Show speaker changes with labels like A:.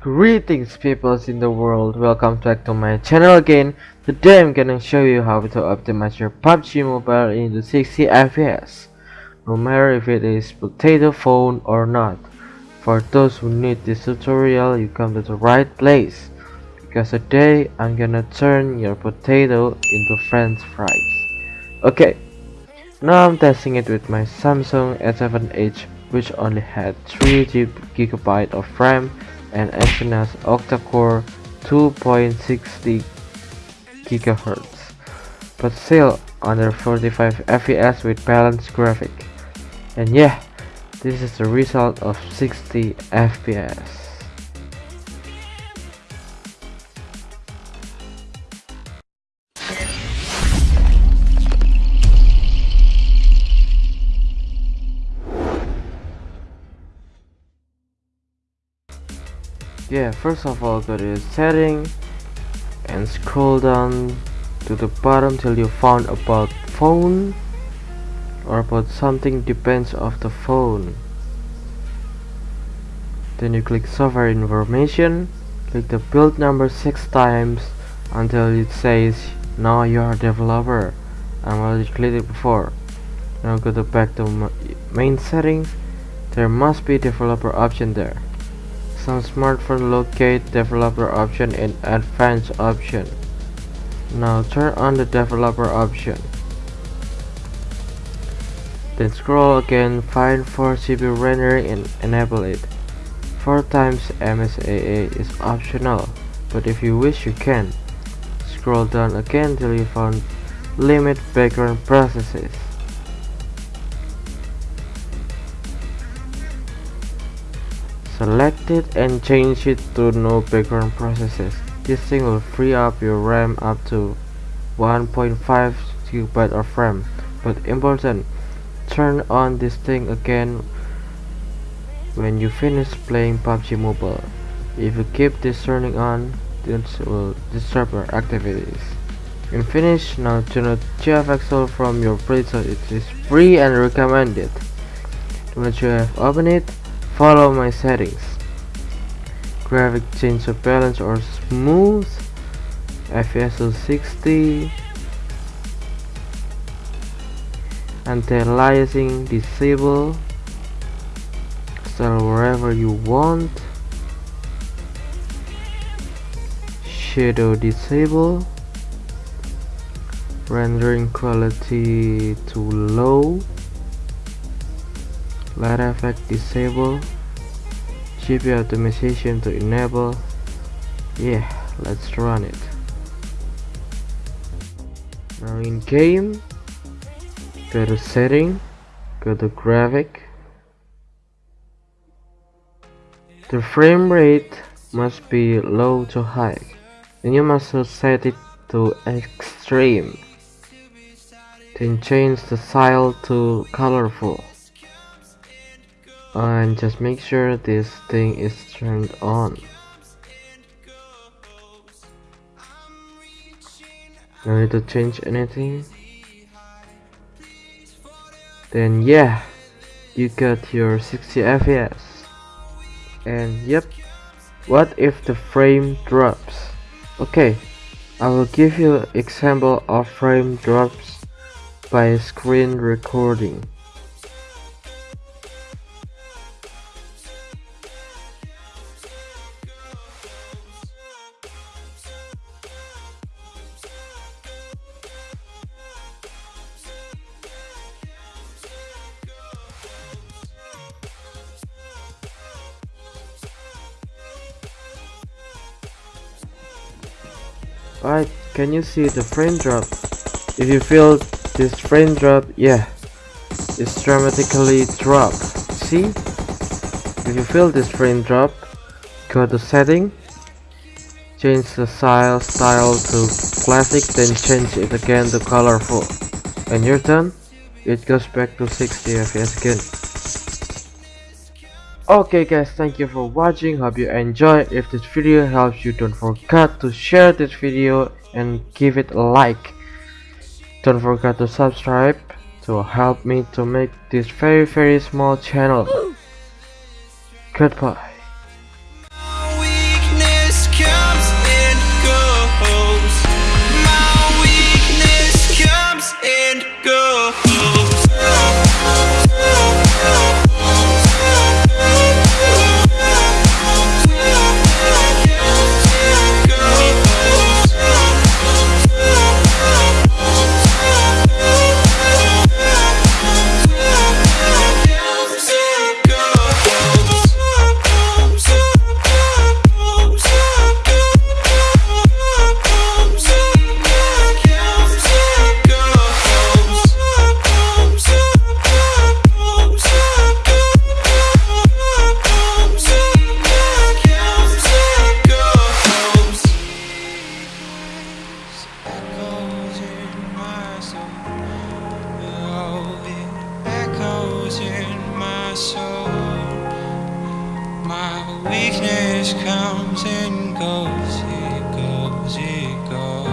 A: Greetings peoples in the world, welcome back to my channel again. Today I'm gonna show you how to optimize your PUBG Mobile into 60 FPS. No matter if it is potato phone or not. For those who need this tutorial, you come to the right place. Because today I'm gonna turn your potato into french fries. Okay, now I'm testing it with my Samsung S7 Edge which only had 3 GB of RAM and Exynos octa-core 2.60 GHz, but still under 45 FPS with balanced graphic. And yeah, this is the result of 60 FPS. Yeah first of all go to setting and scroll down to the bottom till you found about phone or about something depends of the phone. Then you click software information click the build number six times until it says now you are a developer. I already clicked it before. Now go to back to main settings there must be developer option there some smartphone locate developer option in advanced option. Now turn on the developer option. Then scroll again, find force GPU rendering and enable it. 4 times MSAA is optional, but if you wish you can. Scroll down again till you found limit background processes. Select it and change it to no background processes. This thing will free up your RAM up to 1.5 GB of RAM. But important, turn on this thing again when you finish playing PUBG Mobile. If you keep this turning on, this will disturb your activities. And finish, now turn on GFX Tool from your Play. It is free and recommended. Once you have opened it, follow my settings. Graphic change of balance or smooth. FPS 60 anti-aliasing disable. Style wherever you want. Shadow disable. Rendering quality to low light effect disable. GPU optimization to enable. Yeah let's run it. Now in game. Go to setting. Go to graphic. The frame rate must be low to high. And you must set it to extreme. Then change the style to colorful and just make sure this thing is turned on. No need to change anything. Then yeah you got your 60 fps and yep what if the frame drops? Okay I will give you example of frame drops by screen recording Alright, can you see the frame drop? If you feel this frame drop, yeah, it's dramatically drop. See? If you feel this frame drop, go to setting, change the style style to classic, then change it again to colorful. When you're done, it goes back to 60 fps again okay guys thank you for watching. Hope you enjoy. If this video helps you don't forget to share this video and give it a like. Don't forget to subscribe to help me to make this very very small channel. Goodbye losing my soul.
B: My weakness comes and goes, it goes, it goes.